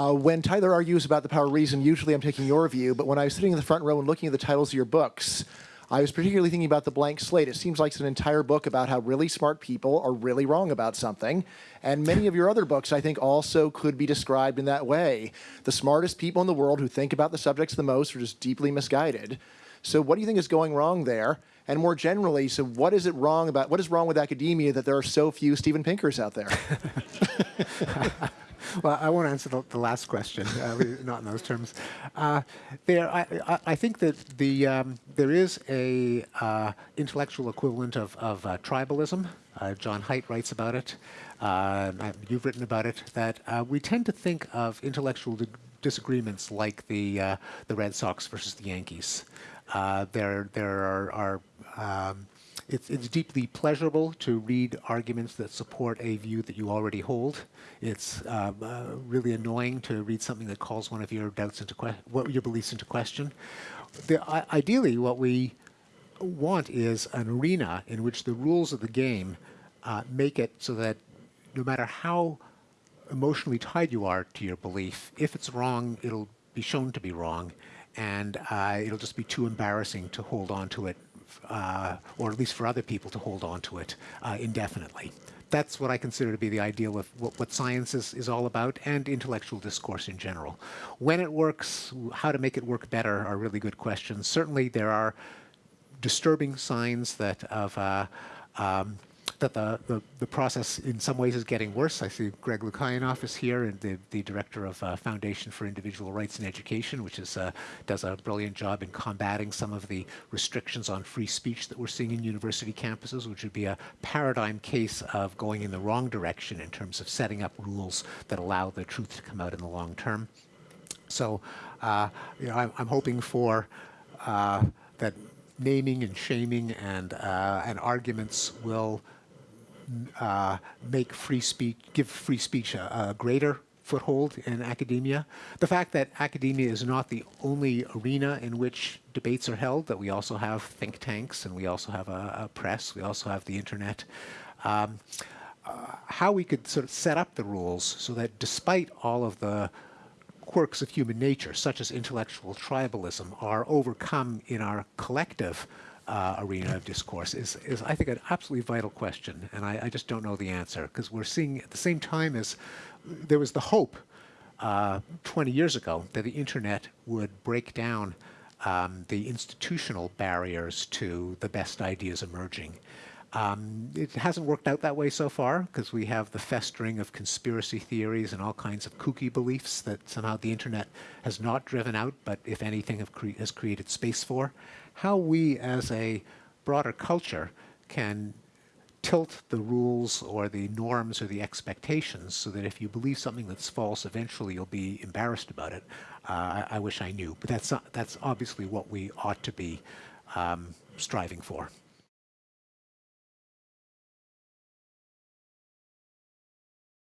Uh, when Tyler argues about the power of reason, usually I'm taking your view, but when I was sitting in the front row and looking at the titles of your books, I was particularly thinking about the blank slate. It seems like it's an entire book about how really smart people are really wrong about something. And many of your other books, I think, also could be described in that way. The smartest people in the world who think about the subjects the most are just deeply misguided. So what do you think is going wrong there? And more generally, so what is it wrong about, what is wrong with academia that there are so few Steven Pinkers out there? well, I won't answer the, the last question, uh, not in those terms. Uh, there, I, I, I, think that the um, there is a uh, intellectual equivalent of, of uh, tribalism. Uh, John Haidt writes about it. Uh, you've written about it. That we tend to think of intellectual disagreements like the the Red Sox versus the Yankees. there, there are, are um, it's, it's, deeply pleasurable to read arguments that support a view that you already hold. It's uh, uh, really annoying to read something that calls one of your doubts into what your beliefs into question. The, uh, ideally, what we want is an arena in which the rules of the game uh, make it so that no matter how emotionally tied you are to your belief, if it's wrong, it'll be shown to be wrong, and uh, it'll just be too embarrassing to hold on to it uh, or at least for other people to hold on to it uh, indefinitely. That's what I consider to be the ideal of what, what science is, is all about and intellectual discourse in general. When it works, how to make it work better are really good questions. Certainly there are disturbing signs that of uh, um, that the, the, the, process in some ways is getting worse. I see Greg Lukianoff is here, and the, the director of uh, Foundation for Individual Rights in Education, which is, uh, does a brilliant job in combating some of the restrictions on free speech that we're seeing in university campuses, which would be a paradigm case of going in the wrong direction in terms of setting up rules that allow the truth to come out in the long term. So, uh, you know, I'm, I'm hoping for uh, that naming and shaming and uh, and arguments will uh, make free speech, give free speech a, a greater foothold in academia. The fact that academia is not the only arena in which debates are held, that we also have think tanks and we also have a, a press, we also have the internet. Um, uh, how we could sort of set up the rules so that despite all of the quirks of human nature, such as intellectual tribalism, are overcome in our collective uh, arena of discourse is, is, I think, an absolutely vital question, and I, I just don't know the answer, because we're seeing at the same time as there was the hope uh, 20 years ago that the internet would break down um, the institutional barriers to the best ideas emerging. Um, it hasn't worked out that way so far because we have the festering of conspiracy theories and all kinds of kooky beliefs that somehow the internet has not driven out, but if anything cre has created space for how we as a broader culture can tilt the rules or the norms or the expectations so that if you believe something that's false, eventually you'll be embarrassed about it. Uh, I, I, wish I knew, but that's, that's obviously what we ought to be um, striving for.